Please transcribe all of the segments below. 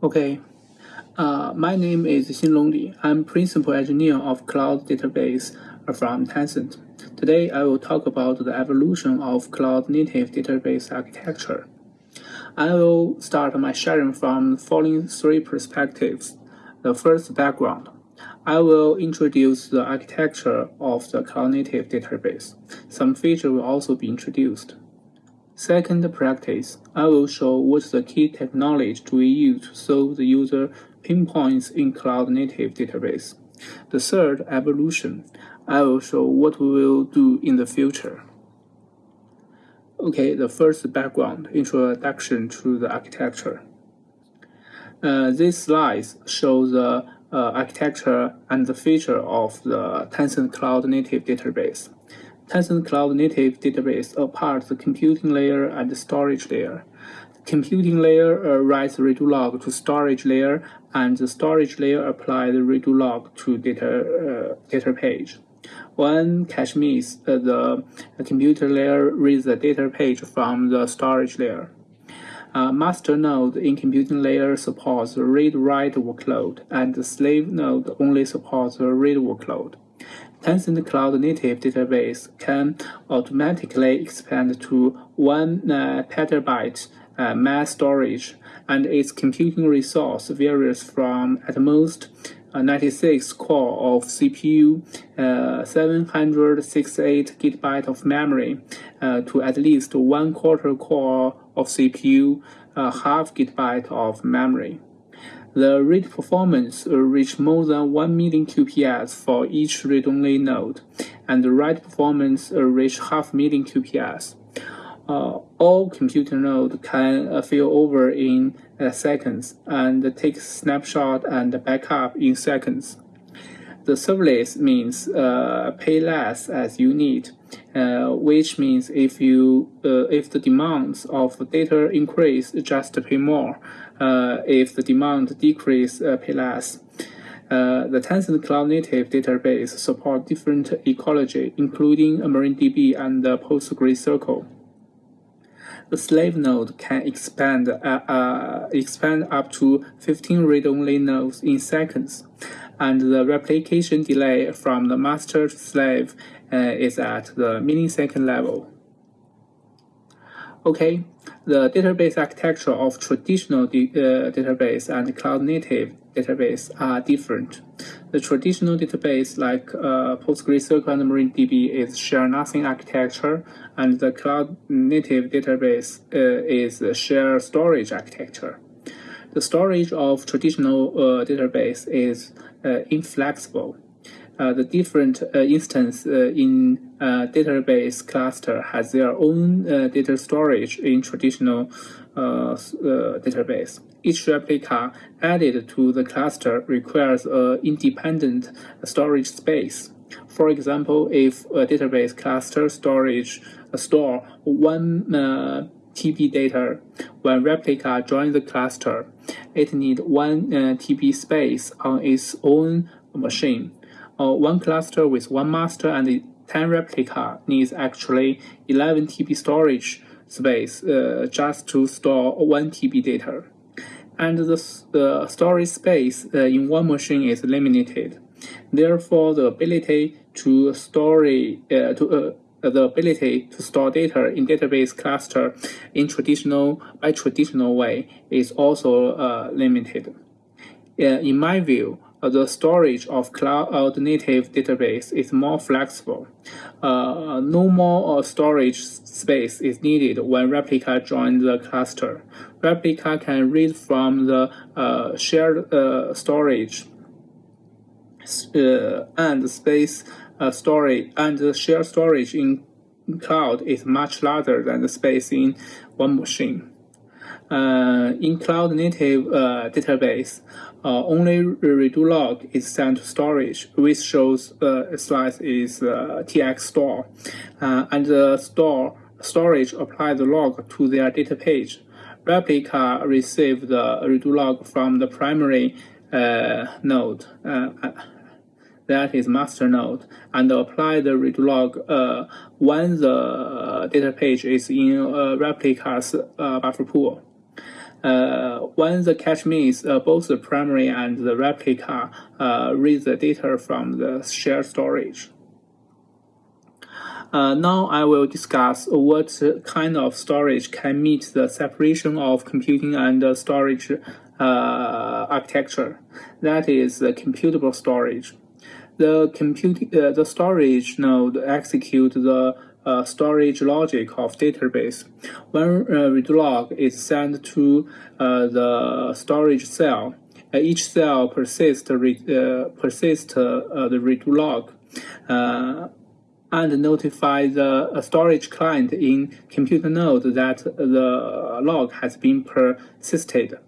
Okay, uh, my name is Xinlong Li. I'm Principal Engineer of Cloud Database from Tencent. Today I will talk about the evolution of Cloud Native Database Architecture. I will start my sharing from the following three perspectives. The first background. I will introduce the architecture of the Cloud Native database. Some features will also be introduced. Second practice, I will show what the key technology we use to solve the user pinpoints in cloud native database. The third, evolution, I will show what we will do in the future. Okay, the first background, introduction to the architecture. Uh, these slides show the uh, architecture and the feature of the Tencent Cloud Native Database. Tencent Cloud Native Database apart the computing layer and the storage layer. The computing layer uh, writes redo log to storage layer, and the storage layer applies the redo log to data, uh, data page. When cache miss, uh, the computer layer reads the data page from the storage layer. Uh, master node in computing layer supports read-write workload, and the slave node only supports read workload. Tencent Cloud Native Database can automatically expand to 1 uh, petabyte uh, mass storage, and its computing resource varies from at most uh, 96 core of CPU, uh, 768 gigabyte of memory, uh, to at least one quarter core of CPU, uh, half gigabyte of memory. The read performance will reach more than 1 million QPS for each read-only node, and the write performance will reach half million QPS. Uh, all computer nodes can uh, fail over in uh, seconds and take snapshot and backup in seconds. The serverless means uh, pay less as you need, uh, which means if you uh, if the demands of data increase, just pay more. Uh, if the demand decrease, uh, pay less. Uh, the Tencent Cloud Native database support different ecology, including MariaDB and PostgreSQL. The slave node can expand uh, expand up to 15 read-only nodes in seconds, and the replication delay from the master to slave uh, is at the millisecond level. Okay, the database architecture of traditional uh, database and cloud native database are different. The traditional database like uh, PostgreSQL and MariaDB is share nothing architecture, and the cloud native database uh, is share storage architecture. The storage of traditional uh, database is uh, inflexible the different uh, instance uh, in uh, database cluster has their own uh, data storage in traditional uh, database. Each replica added to the cluster requires an independent storage space. For example, if a database cluster storage store one TB data, when replica joins the cluster, it needs one TB space on its own machine or one cluster with one master and 10 replica needs actually 11 TB storage space uh, just to store 1 TB data. And the uh, storage space uh, in one machine is limited. Therefore, the ability to store uh, to uh, the ability to store data in database cluster in traditional by traditional way is also uh, limited. in my view, uh, the storage of cloud native database is more flexible. Uh, no more uh, storage space is needed when replica joins the cluster. Replica can read from the uh, shared uh, storage uh, and space storage and the shared storage in cloud is much larger than the space in one machine. in cloud native database, uh, only redo log is sent to storage, which shows the slice is uh, tx store, uh, and the store storage applies the log to their data page. Replica receives the redo log from the primary uh, node, uh, that is master node, and apply the redo log uh, when the data page is in replica's buffer pool. Uh, when the cache means uh, both the primary and the replica uh, read the data from the shared storage. Uh, now I will discuss what kind of storage can meet the separation of computing and storage uh, architecture. That is the computable storage. The compute, uh, the storage node execute the uh, storage logic of database. When uh, read log is sent to uh, the storage cell, uh, each cell persists uh, persist uh, the read log and notify the storage client in computer node that the log has been persisted.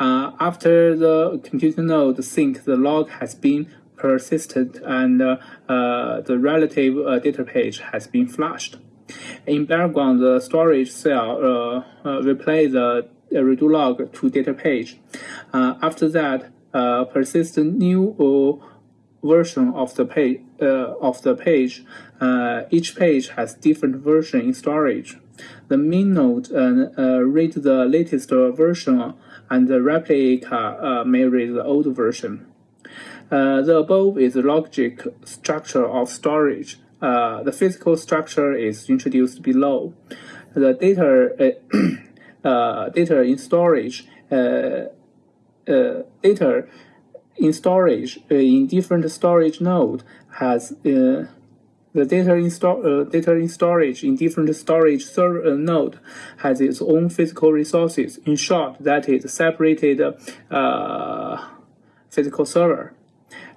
Uh, after the computer node sync, the log has been persisted and uh, uh, the relative uh, data page has been flushed. In background, the storage cell uh, uh, replays the redo log to data page. after that, persist new version of the page of the page. each page has different version in storage. The main node read the latest version and the replica uh, may read the old version. Uh, the above is the logic structure of storage. Uh, the physical structure is introduced below. The data, uh, uh, data in storage, uh, data in storage in different storage node has the data in, uh, data in storage in different storage server uh, node has its own physical resources. In short, that is separated uh, physical server.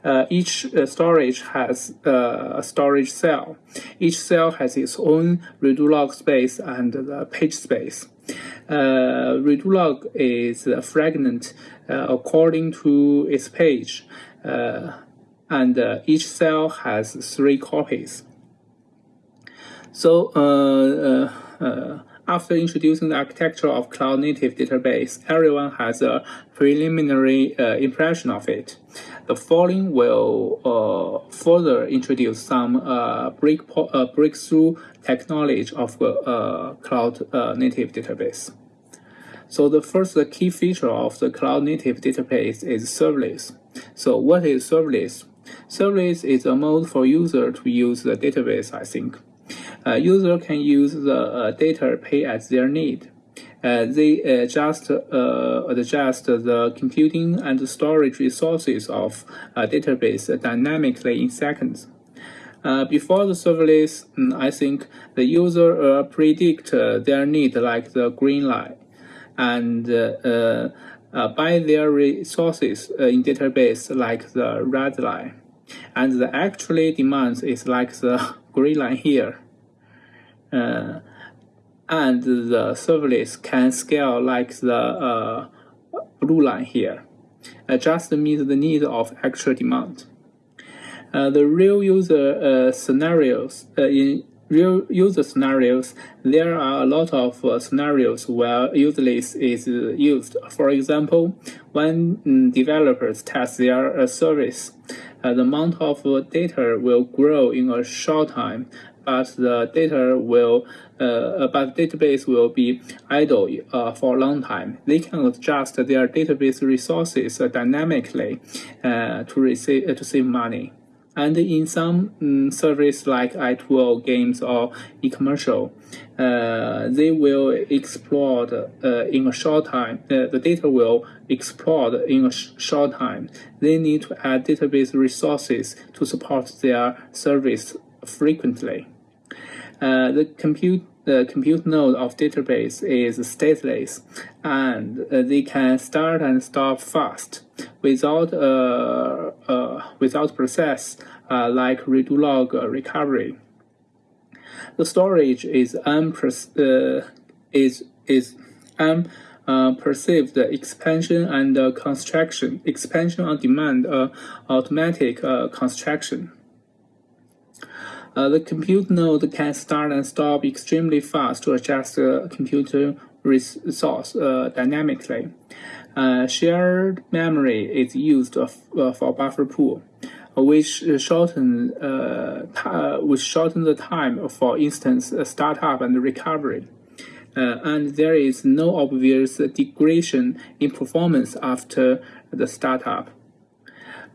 Uh, each uh, storage has uh, a storage cell. Each cell has its own redo log space and the page space. Uh, redo log is a fragment according to its page, and each cell has three copies. So uh, uh, uh, after introducing the architecture of cloud native database, everyone has a preliminary uh, impression of it. The following will uh, further introduce some uh, break breakthrough technology of cloud native database. So the first key feature of the cloud native database is serverless. So what is serverless? Serverless is a mode for user to use the database, I think. Uh, user can use the uh, data pay as their need. Uh, they uh, just uh, adjust the computing and storage resources of a database dynamically in seconds. Uh, before the serverless, um, I think the user predict their need like the green line, and buy their resources in database like the red line, and the actually demands is like the green line here uh, and the serverless can scale like the uh, blue line here, uh, just meet the need of actual demand. Uh, the real user uh, scenarios uh, in real user scenarios, there are a lot of uh, scenarios where useless is used. For example, when mm, developers test their uh, service, uh, the amount of data will grow in a short time but the data will, uh, but database will be idle uh, for a long time. They can adjust their database resources dynamically uh, to receive to save money. And in some um, service like i2o games or e-commercial, uh, they will explode uh, in a short time. Uh, the data will explode in a sh short time. They need to add database resources to support their service frequently. Uh, the compute the compute node of database is stateless, and uh, they can start and stop fast without uh, uh without process uh, like redo log recovery. The storage is unper is is uh, perceived expansion and uh, construction, expansion on demand, uh, automatic construction. Uh, the compute node can start and stop extremely fast to adjust the computer resource uh, dynamically. Uh, shared memory is used uh, for buffer pool, which shorten uh, which shorten the time for instance startup and recovery. uh, and there is no obvious degradation in performance after the startup.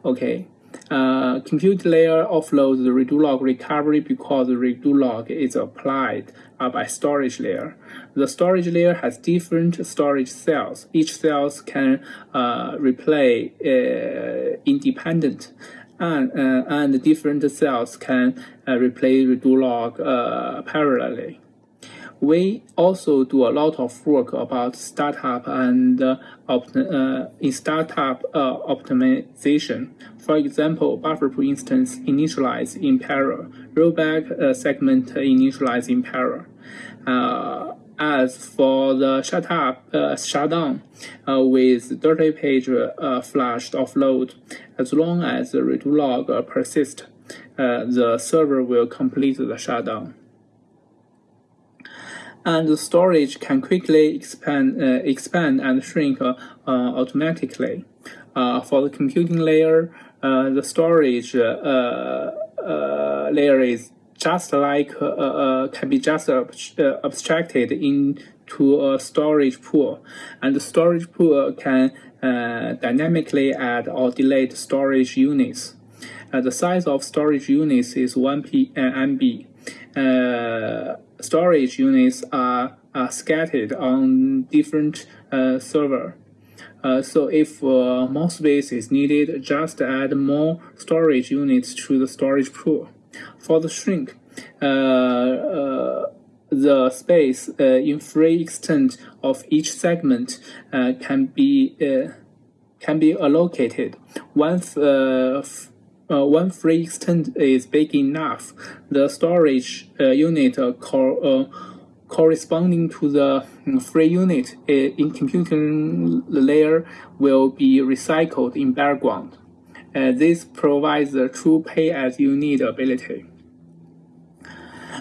Okay, uh, compute layer offloads the redo log recovery because the redo log is applied uh, by storage layer. The storage layer has different storage cells. Each cells can uh, replay uh, independent and, uh, and different cells can uh, replay redo log parallelly. We also do a lot of work about startup and uh, uh, in startup uh, optimization. For example, buffer pool instance initialize in parallel, rollback uh, segment initialize in parallel. Uh, as for the shut up, uh, shutdown with dirty page flushed offload, as long as the redo log persists, the server will complete the shutdown and the storage can quickly expand, uh, expand and shrink uh, automatically. Uh, for the computing layer, uh, the storage uh, layer is just like can be just abstracted into a storage pool, and the storage pool can dynamically add or delete storage units. the size of storage units is 1 P, MB storage units are, are scattered on different uh, server. Uh, so if uh, more space is needed, just add more storage units to the storage pool. For the shrink, uh, uh the space uh, in free extent of each segment can be can be allocated. Once uh, one free extent is big enough, the storage uh, unit uh, co corresponding to the mm, free unit in computing layer will be recycled in background. Uh, this provides the true pay-as-you-need ability.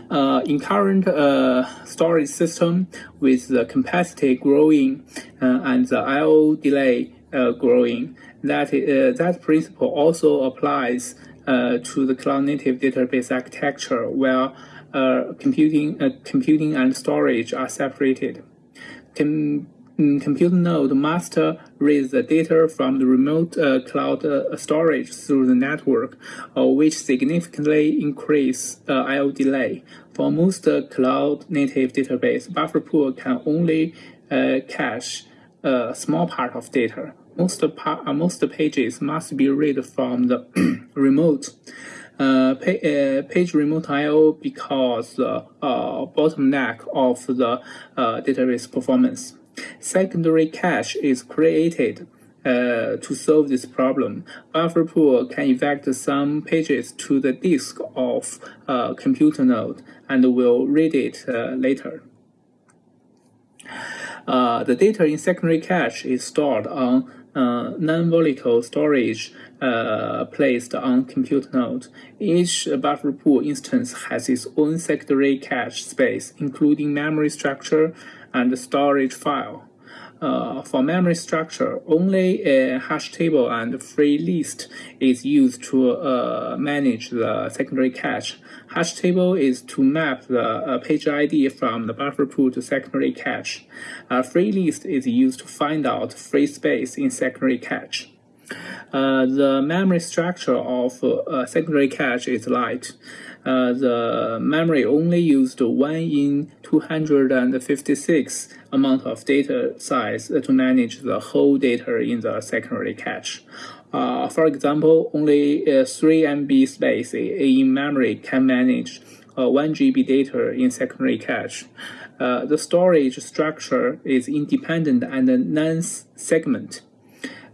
Uh, in current uh, storage system, with the capacity growing and the I/O delay growing, that uh, that principle also applies uh, to the cloud-native database architecture, where uh, computing, uh, computing and storage are separated. Com mm, compute node must read the data from the remote uh, cloud uh, storage through the network, which significantly increase I/O delay. For most cloud-native database, buffer pool can only cache a small part of data most, uh, most pages must be read from the remote uh, uh, page remote I/O because the uh, bottleneck of the uh, database performance. Secondary cache is created uh, to solve this problem. Buffer pool can eject some pages to the disk of a computer node and will read it later. the data in secondary cache is stored on uh, non-volatile storage uh, placed on compute node. Each buffer pool instance has its own secondary cache space, including memory structure and storage file. Uh, for memory structure, only a hash table and free list is used to uh, manage the secondary cache. Hash table is to map the uh, page ID from the buffer pool to secondary cache. A free list is used to find out free space in secondary cache. Uh, the memory structure of uh, secondary cache is light. Uh, the memory only used 1 in 256 amount of data size to manage the whole data in the secondary cache. Uh, for example, only uh, 3 MB space in memory can manage uh, 1 GB data in secondary cache. Uh, the storage structure is independent and non-segment.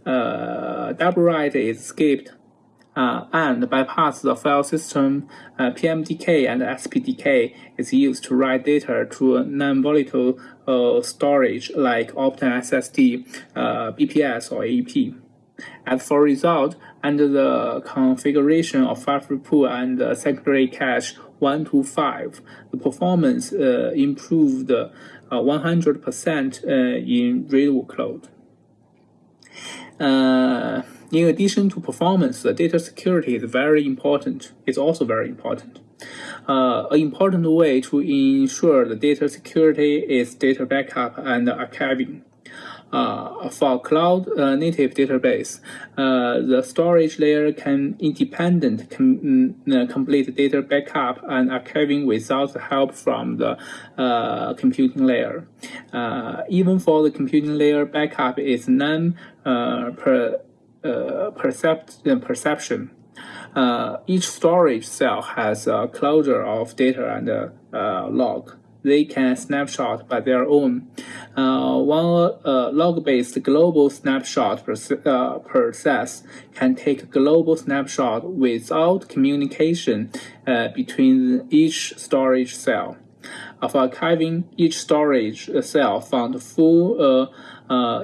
Uh, double write is skipped and bypass the file system, uh, PMDK and SPDK is used to write data to non-volatile uh, storage like Optane SSD, uh, BPS, or AP. As for result, under the configuration of buffer pool and uh, secondary cache 1 to 5, the performance uh, improved 100% in read workload. In addition to performance, the data security is very important. It's also very important. Uh, an important way to ensure the data security is data backup and archiving. Uh, for cloud uh, native database, uh, the storage layer can independent com mm, uh, complete data backup and archiving without help from the uh, computing layer. Uh, even for the computing layer, backup is non per, percept perception. each storage cell has a closure of data and log they can snapshot by their own. Uh, one uh, log-based global snapshot uh, process can take a global snapshot without communication uh, between each storage cell. Of archiving each storage cell found full uh,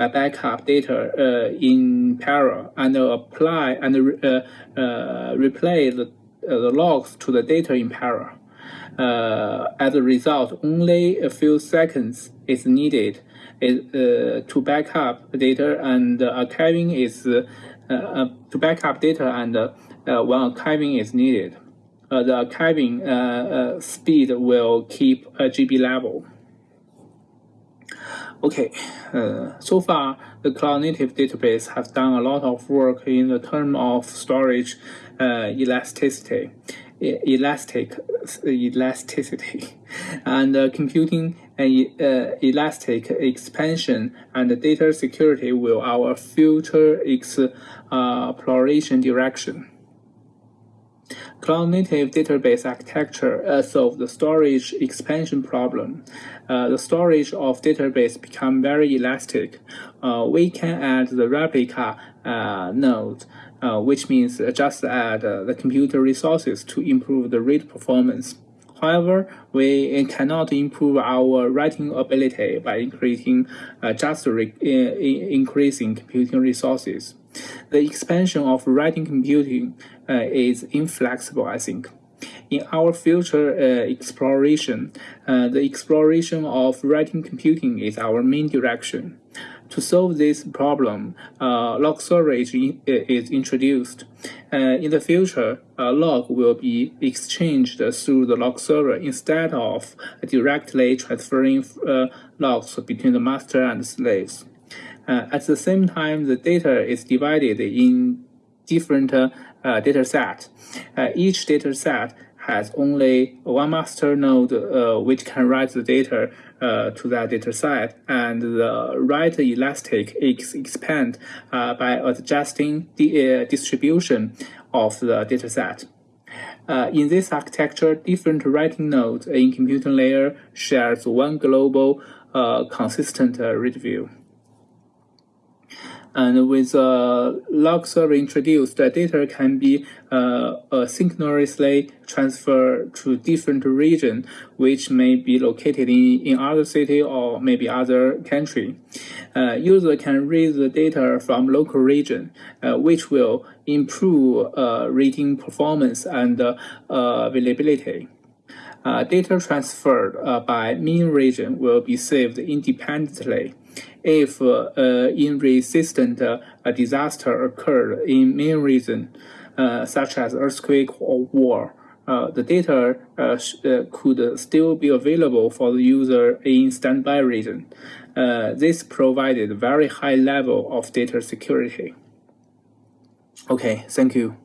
uh, incremental backup data in parallel and apply and replay the, the logs to the data in parallel. Uh, as a result, only a few seconds is needed uh, to back up data and archiving is uh, uh, to back up data and uh, when archiving is needed. Uh, the archiving speed will keep a GB level. Okay, so far the cloud native database has done a lot of work in the term of storage elasticity elastic elasticity and uh, computing and uh, elastic expansion and data security will our future exploration direction. Cloud native database architecture uh, solve the storage expansion problem. Uh, the storage of database become very elastic. Uh, we can add the replica uh, node uh, which means just add uh, the computer resources to improve the read performance. However, we cannot improve our writing ability by increasing just re increasing computing resources. The expansion of writing computing uh, is inflexible, I think. In our future uh, exploration, uh, the exploration of writing computing is our main direction. To solve this problem, uh, log storage is introduced. Uh, in the future, a log will be exchanged through the log server instead of directly transferring uh, logs between the master and slaves. Uh, at the same time, the data is divided in different uh, data sets. Uh, each data set has only one master node uh, which can write the data uh, to that data set, and the write elastic is expand uh, by adjusting the uh, distribution of the data set. Uh, in this architecture, different writing nodes in computing layer shares one global uh, consistent read view. And with log server introduced, the data can be uh, transferred to different region, which may be located in, in other city or maybe other country. Uh, user can read the data from local region, uh, which will improve uh, reading performance and uh, availability. Uh, data transferred uh, by main region will be saved independently if uh, in-resistant uh, disaster occurred in main region, uh, such as earthquake or war, the data could still be available for the user in standby region. this provided very high level of data security. Okay, thank you.